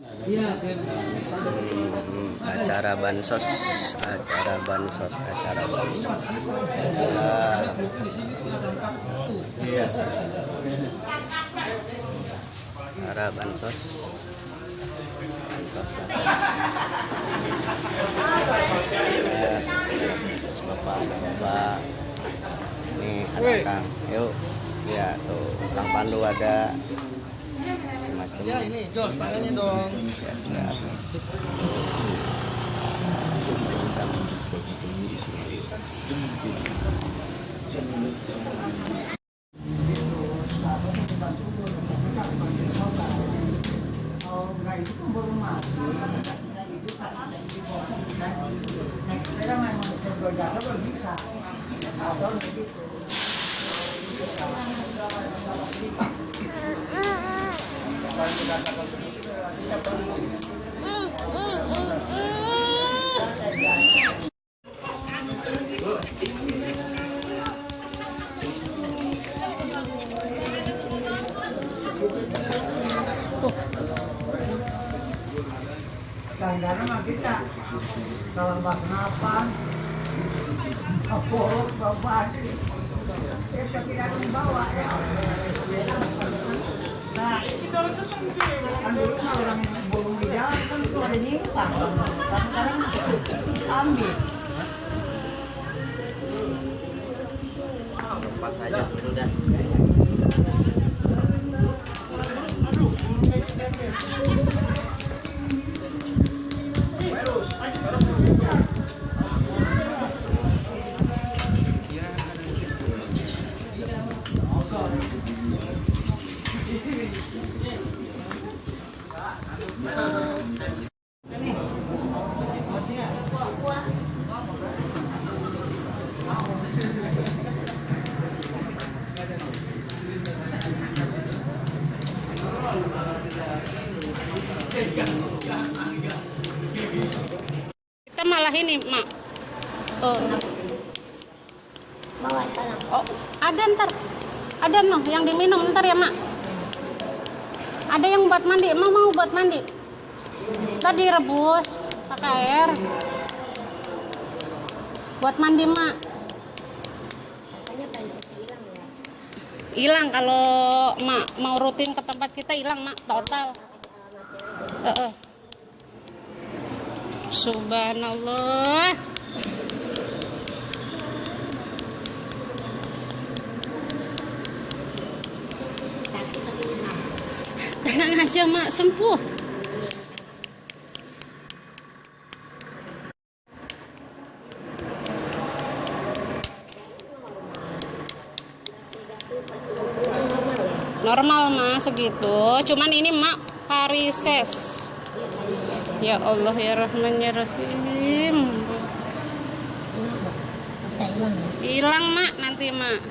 Hmm, acara bansos acara bansos acara bansos. Nah, acara bansos. Bansos. Bapak ada bapak. Ini ada kang. Yuk. Ya tuh. Kang pandu ada macam-macam Ya ini Jos, tangannya dong. ya siap Langganan mah kita kalau nggak kenapa? Apollo bapak kita tidak dibawa ya nah kan dulu mah orang bolong di jalan kan itu nyimpang sekarang ambil pas aja sudah Kita malah ini, Mak. Oh, bawa sekarang oh, ada ntar. Ada noh yang diminum ntar ya, Mak. Ada yang buat mandi. Emang mau buat mandi? Tadi rebus pakai air. Buat mandi, Mak. hilang kalau Mak mau rutin ke tempat kita hilang, Mak. Total. Heeh. Subhanallah. tenang aja, Mak. Sembuh. Normal, Mak, segitu. Cuman ini, Mak, varises. Ya Allah, ya Rahman, ya Rahim. hilang ya Mak, nanti, Mak.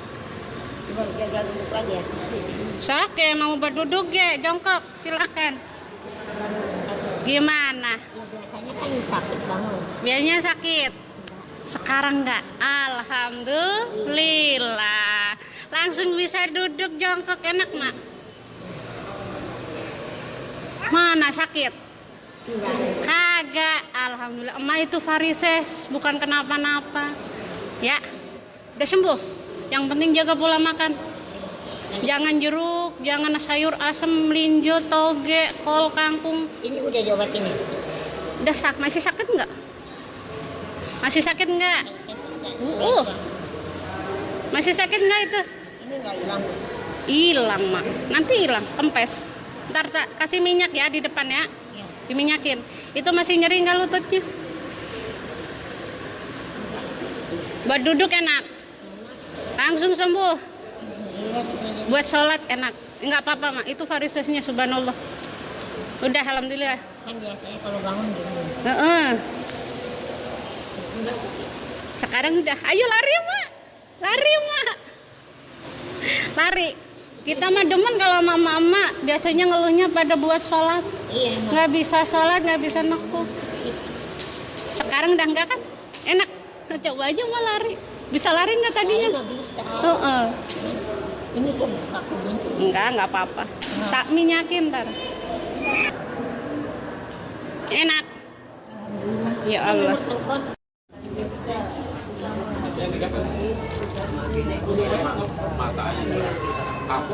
jaga duduk lagi ya Sake, mau berduduk ya, jongkok, silakan. Gimana? ya biasanya kan sakit bangun Biasanya sakit. Sekarang enggak. Alhamdulillah. Langsung bisa duduk jongkok enak, Mak. Mana sakit? Kagak. Alhamdulillah. Emak itu varises, bukan kenapa-napa. Ya. Udah sembuh. Yang penting jaga pola makan. Jangan jeruk, jangan sayur asem, melinjo, toge, kol, kangkung. ini udah diobatin ya Udah sak masih sakit nggak? Masih sakit nggak? Uh, uh. Masih sakit nggak itu? ini enggak hilang Hilang mak. Nanti hilang, kempes. Ntar tak kasih minyak ya di depan ya. ya Diminyakin. Itu masih nyeri nggak lututnya? Buat duduk enak. Langsung sembuh. Buat sholat enak. Nggak apa-apa mak. Itu varisesnya subhanallah. Udah alhamdulillah. kan biasanya kalau bangun gitu Heeh. enggak Sekarang udah, ayo lari mak, lari mak, lari. Kita mah demen kalau mama-mama biasanya ngeluhnya pada buat sholat, iya nggak bisa sholat nggak bisa nekuk. Sekarang udah enggak kan? Enak. Coba aja mau lari. Bisa lari nggak tadinya? Nggak bisa. Uh -uh. ini tuh aku enggak nggak apa-apa. Tak minyakin ntar. Enak. Ya Allah. Mata aja, aku